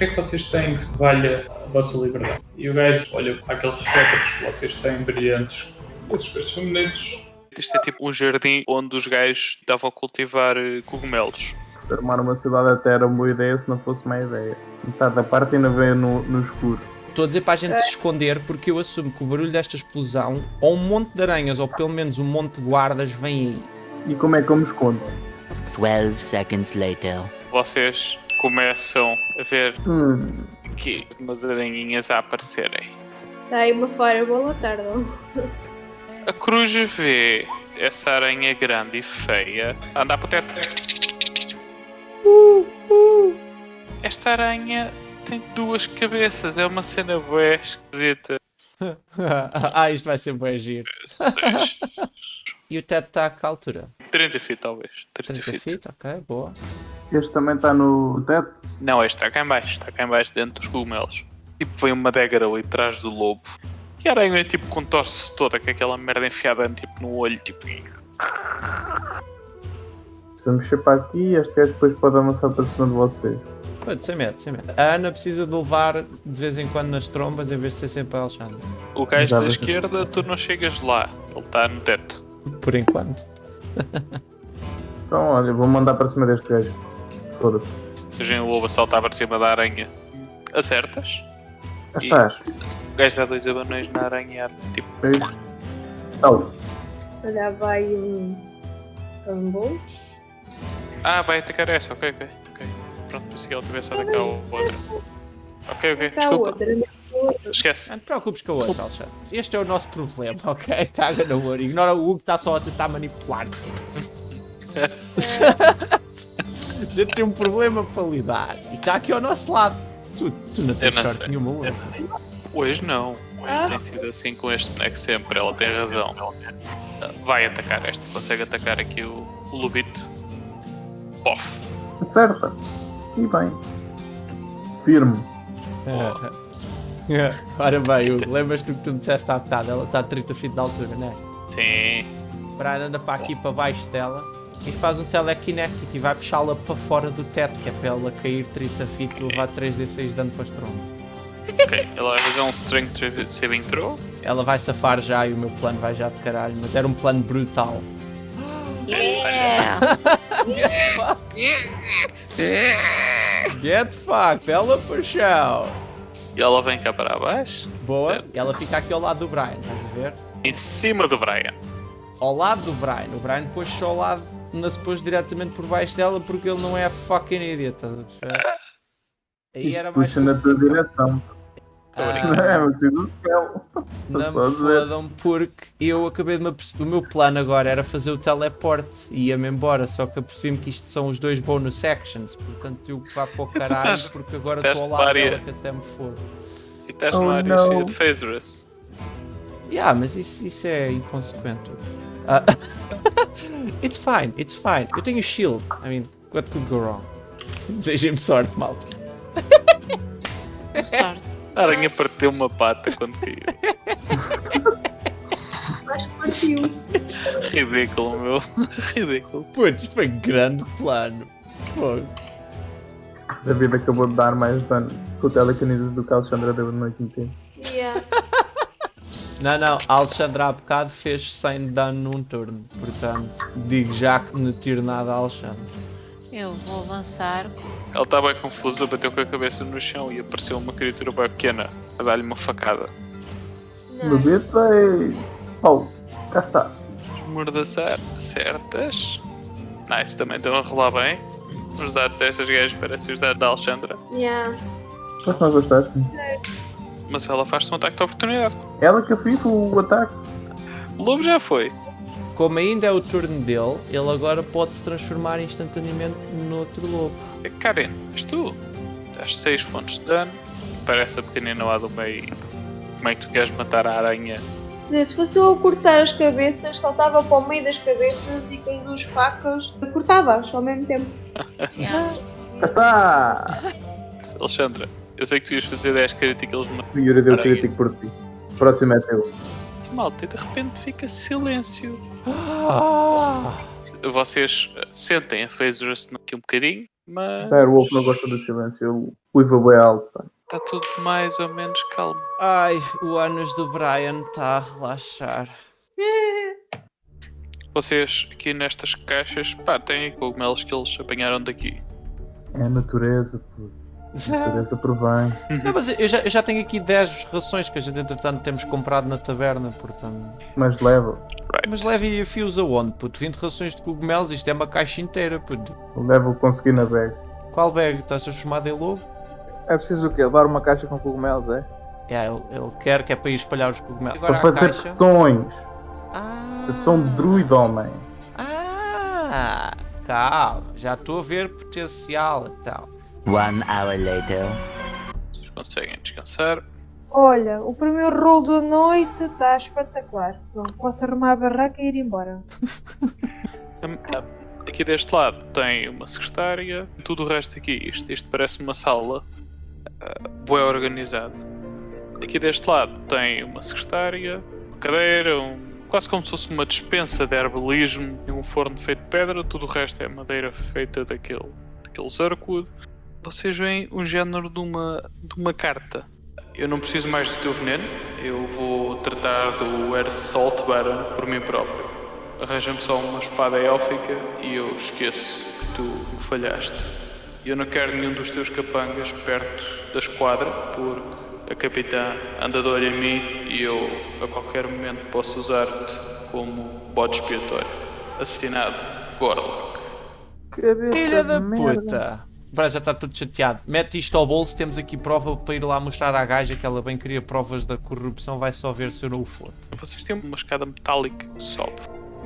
que é que vocês têm que valha a vossa liberdade? E o gajo olha para aqueles cetros que vocês têm brilhantes. Esses coisas são bonitos. Isto é tipo um jardim onde os gajos estavam a cultivar eh, cogumelos. Armar uma cidade até era uma boa ideia se não fosse má ideia. Metade da parte ainda veio no, no escuro. Estou a dizer para a gente se esconder porque eu assumo que o barulho desta explosão, ou um monte de aranhas, ou pelo menos um monte de guardas, vem aí. E como é que eu me escondo? 12 seconds later. Vocês começam a ver Hum, aqui umas aranhinhas a aparecerem. Está aí uma à tarde. A cruz vê essa aranha grande e feia a andar para o teto. Esta aranha tem duas cabeças, é uma cena bué esquisita. ah, isto vai ser bem giro. Seis, E o teto está a que altura? 30 feet talvez. 30, 30 feet. feet, ok, boa. este também está no teto? Não, este está cá em baixo, está cá em baixo dentro dos cogumelos. Tipo, vem uma dagger ali atrás do lobo. E a aranha tipo contorce-se toda com aquela merda enfiada tipo, no olho, tipo. Se eu mexer para aqui, este gajo depois pode avançar para cima de vocês. Pode, sem medo, sem medo. A Ana precisa de levar de vez em quando nas trombas em vez de ser sempre a Alexandre. O gajo da esquerda, tu não chegas lá. Ele está no teto. Por enquanto. Então, olha, vou mandar para cima deste gajo. Foda-se. Seja o lobo a saltar para cima da aranha. Acertas? Já estás. O gajo dá dois abanões na aranha. Tipo. Tal. Olha, vai um Thunderbolt. ah, vai atacar essa, ok, ok. ok. Pronto, pensei que ele tivesse a atacar a outra. Ok, ok, desculpa. Esquece. Não te preocupes com a outra, Alexandre. Este é o nosso problema, ok? Caga na ouro. Ignora o Hugo que está só a tentar manipular-te. a gente tem um problema para lidar. E está aqui ao nosso lado. Tu, tu não tens sorte sei. nenhuma hoje. Hoje não. Hoje Ah. tem sido assim com este boneco sempre, ela tem razão. Vai atacar esta, consegue atacar aqui o, o lobito. Pof. Acerta. E bem. Firme. Ora bem, lembras-te do que tu me disseste há bocado? Ela está a 30 feet de altura, não é? Sim. Brian anda para aqui para baixo dela e faz um telekinetic e vai puxá-la para fora do teto, que é para ela cair 30 feet e levar 3d6 de dano para as trombas. Ok, ela vai fazer um strength saving throw. Ela vai safar já e o meu plano vai já de caralho, mas era um plano brutal. Get fucked, ela para o chão. E ela vem cá para baixo. Boa, Certo. e ela fica aqui ao lado do Brian, estás a ver? Em cima do Brian. Ao lado do Brian. O Brian depois só ao lado, não se pôs diretamente por baixo dela porque ele não é fucking idiot, estás a perceber? Aí Isso era mais. puxa na tua direção. Ah. É, mas fiz o spell. Não Só me fodam porque eu acabei de me aperceber. O meu plano agora era fazer o teleporte e ia-me embora, só que apercebi-me que isto são os dois bonus sections, portanto eu vá para o caralho estás- porque agora estou ao lado dela que até me foda. E estás Oh, numa área não. cheia de phasers. Yeah, mas isso, isso é inconsequente. Ah, it's fine, it's fine. Eu tenho shield. I mean, what could go wrong? Desejem-me sorte, malta. A aranha partiu uma pata quando caiu. Acho que partiu. Ridículo, meu. Ridículo. Putz, foi grande plano. Fogo. David acabou de dar mais dano com o telekinesis do que a Alexandra deu no último tempo. Yeah. Não, não, a Alexandra há bocado fez 100 de dano num turno. Portanto, digo já que não tiro nada a Alexandra. Eu vou avançar. Ela está bem confusa, bateu com a cabeça no chão e apareceu uma criatura bem pequena a dar-lhe uma facada. Não. David vai. Oh, cá está. Mordaçar certas. Nice, também estão a rolar bem. Os dados destas gajas parecem os dados da Alexandra. Yeah. Se não gostaste. Mas ela faz-te um ataque de oportunidade. Ela que fez o ataque. O lobo já foi. Como ainda é o turno dele, ele agora pode se transformar instantaneamente noutro lobo. É Karen, és tu? Dás 6 pontos de dano. Parece a pequenina lá do meio. Como é que tu queres matar a aranha? Dizer, Se fosse eu a cortar as cabeças, saltava para o meio das cabeças e com as duas facas cortava-as ao mesmo tempo. Está! Alexandra, eu sei que tu ias fazer 10 críticos, mas O Yuri deu crítico por ti. Próximo é teu. malta, e de repente fica silêncio. Ah! Vocês sentem a Phasers aqui um bocadinho Mas Dire Wolf não gosta do silêncio, ele uiva bem alto. está tudo mais ou menos calmo. Ai, o ânus do Brian está a relaxar. Vocês aqui nestas caixas, pá, têm cogumelos que eles apanharam daqui. É a natureza, pô. A natureza provém. Não, mas eu já, eu já tenho aqui 10 rações que a gente entretanto temos comprado na taberna, portanto. Mas leva. Mas leve fios aonde, puto? 20 rações de cogumelos, isto é uma caixa inteira, puto. Leva o conseguir na bag. Qual bag? Estás transformado em lobo? É preciso o quê? Levar uma caixa com cogumelos, é? É, ele, ele quer que é para ir espalhar os cogumelos. Agora Para fazer caixa... pressões. Ah, Eu sou um druid, homem. ah, calma, já estou a ver potencial e tal. One hour later. Vocês conseguem descansar. Olha, o primeiro rolo da noite está espetacular. Pronto, posso arrumar a barraca e ir embora. Ah, Aqui deste lado tem uma secretária, tudo o resto aqui, isto, isto parece uma sala uh, bem organizado. Aqui deste lado tem uma secretária, uma cadeira, um, quase como se fosse uma dispensa de herbalismo e um forno feito de pedra, tudo o resto é madeira feita daquele, daquele zarcudo. Vocês veem um género de uma, de uma carta. Eu não preciso mais do teu veneno, eu vou tratar do Air Salt Baron por mim próprio. Arranja-me só uma espada élfica e eu esqueço que tu me falhaste. Eu não quero nenhum dos teus capangas perto da esquadra, porque a capitã anda de olho em mim e eu a qualquer momento posso usar-te como bode expiatório. Assinado, Gorlock. Cabeça Filha da de merda. puta! Já está tudo chateado. Mete isto ao bolso, temos aqui prova para ir lá mostrar à gaja que ela bem queria provas da corrupção, vai só ver se eu não o for. Vocês têm uma escada metálica que sobe.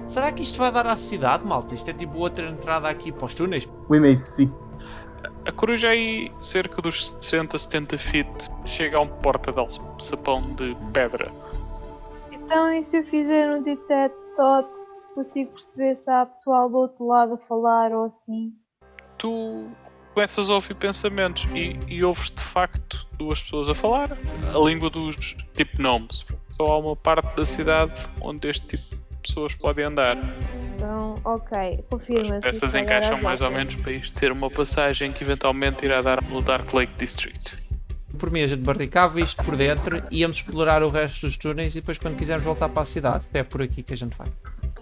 Será que isto vai dar à cidade, malta? Isto é tipo outra entrada aqui para os túneis? We may see. A coruja aí, cerca dos 60, 70 feet, chega a um porta de alçapão de pedra. Então, e se eu fizer um detect thoughts, consigo perceber se há pessoal do outro lado a falar ou assim? tu começas a ouvir pensamentos e, e ouves de facto duas pessoas a falar a língua dos tipo nomes. Só há uma parte da cidade onde este tipo de pessoas podem andar. Então, ok, As confirma-se. peças vai dar encaixam mais ou menos para isto ser uma passagem que eventualmente irá dar no Dark Lake District. Por mim, a gente barricava isto por dentro, íamos explorar o resto dos túneis e depois, quando quisermos voltar para a cidade, é por aqui que a gente vai.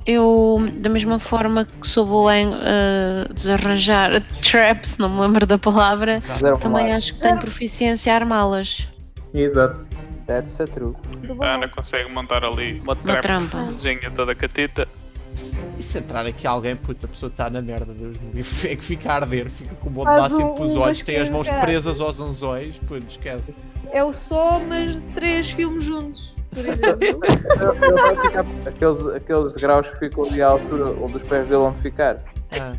Eu, da mesma forma que sou boa em eh, desarranjar traps, não me lembro da palavra, Fizeram também lá. acho que tenho proficiência a armá-las. Exato. That's a true. A Ana consegue montar ali uma Uma trampa. trampazinha toda catita. E se entrar aqui alguém, puta, a pessoa está na merda, Deus me livre. É que fica a arder, fica com o bode um- pelos um olhos, tem as mãos presas aos anzóis, puto, esquece. É o só, mas de três filmes juntos, por exemplo. Ele vai ficar aqueles, aqueles graus que ficam ali à altura onde os pés dele vão ficar. Ah.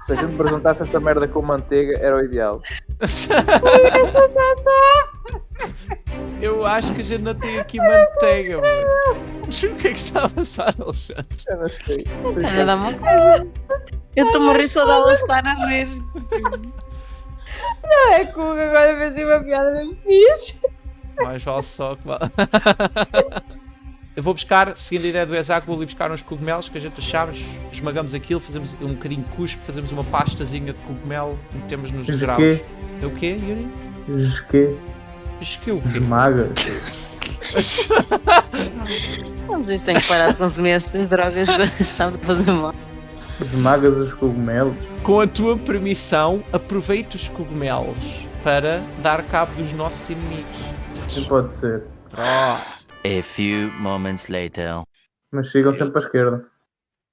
Se a gente apresentasse esta merda com manteiga, era o ideal. Eu acho que a gente não tem aqui manteiga, mano. O que é que está a passar, Alexandre? Eu não sei. Dá uma coisa. Eu estou a rir só dela estar a rir. é que o Hugo agora fez uma piada bem fixe. Mais vale só que vale. Eu vou buscar, seguindo a ideia do Exac, vou ali buscar uns cogumelos que a gente achamos, esmagamos aquilo, fazemos um bocadinho de cuspe, fazemos uma pastazinha de cogumelo, metemos nos o graus. quê? É o quê, Yuri? Esque. Isto que é o quê? Esmaga. Vocês têm que parar de consumir essas drogas, estamos a fazer mal. Esmagas os cogumelos. Com a tua permissão, aproveita os cogumelos para dar cabo dos nossos inimigos. Sim, pode ser. Oh, A few moments later. Mas sigam sempre para a esquerda.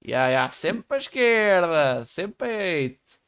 yeah, yeah, sempre para a esquerda, sempre peito.